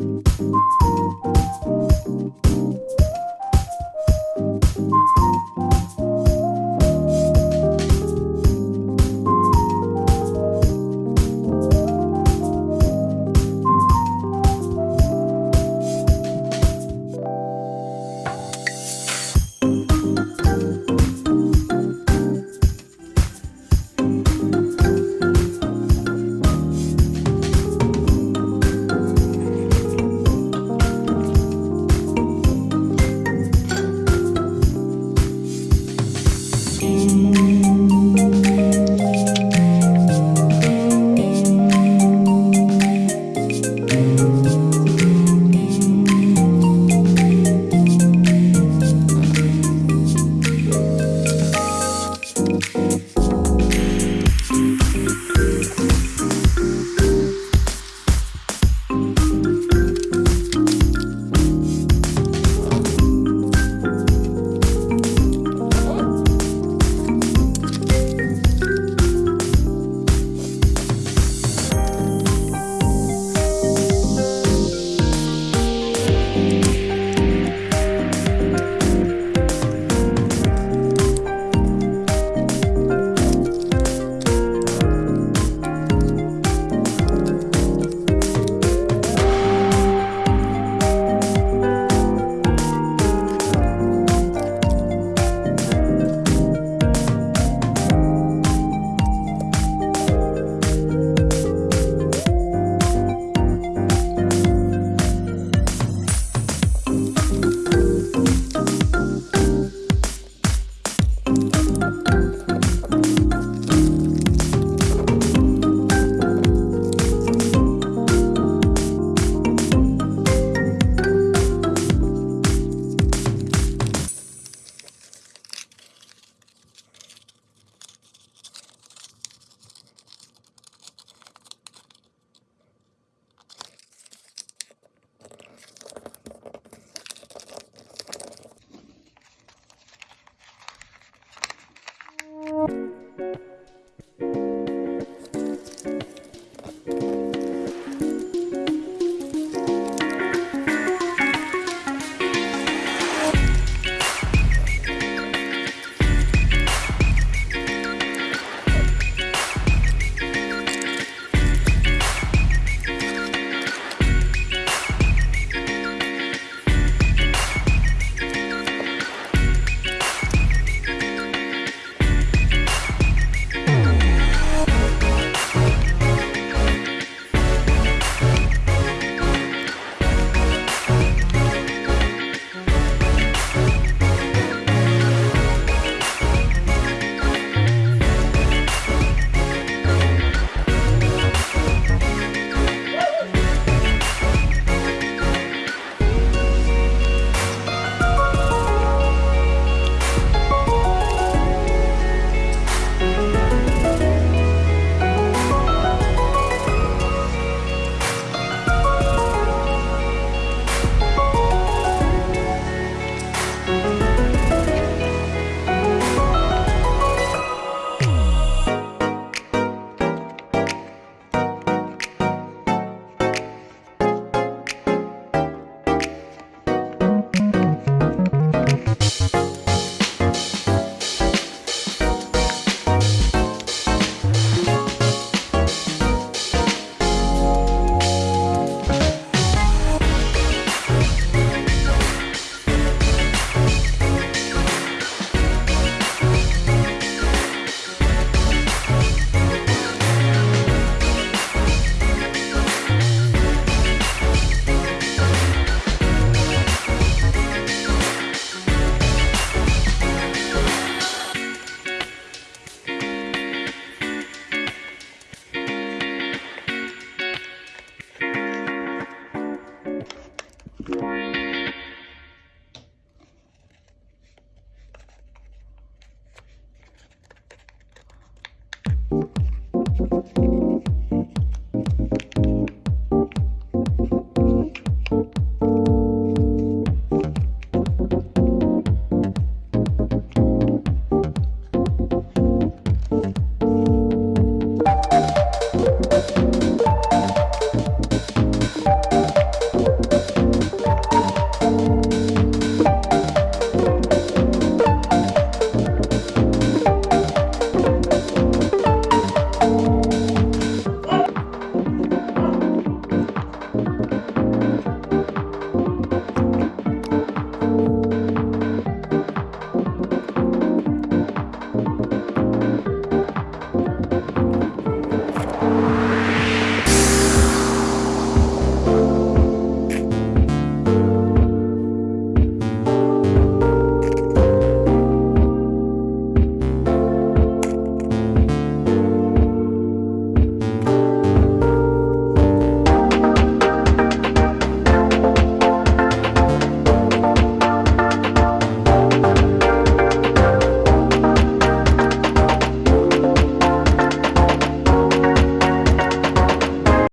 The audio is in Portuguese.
Música